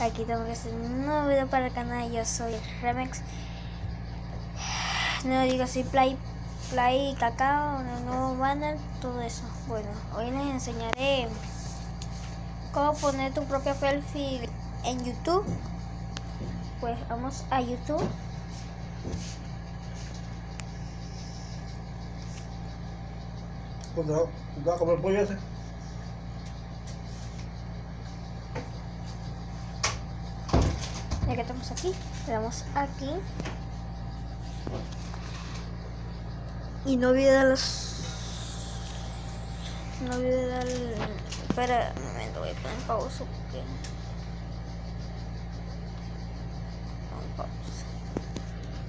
Aquí tengo que hacer un nuevo video para el canal. Yo soy Remex. No digo soy Play, Play Cacao, un nuevo banner, todo eso. Bueno, hoy les enseñaré cómo poner tu propio perfil en YouTube. Pues vamos a YouTube. Cuando va a comer pollo ese. Ya estamos aquí, le damos aquí. Y no olvide dar los... No olvide dar... Espera un momento, voy a poner pausa porque...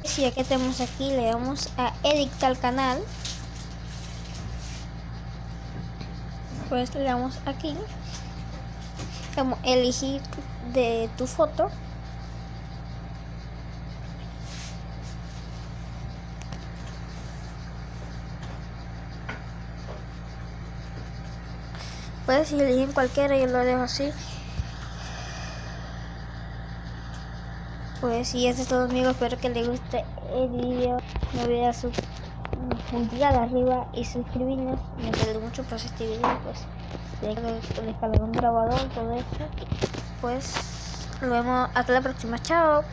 Si ya que tenemos aquí, le damos a editar canal. Pues le damos aquí. Como elegir de tu foto. Pues si eligen cualquiera, yo lo dejo así. Pues si eso es todo amigos, espero que les guste el video. No olviden su pulgar arriba y suscribirnos. Me ayuda mucho por este video, pues descargar un grabador, todo eso. Pues nos vemos hasta la próxima. Chao.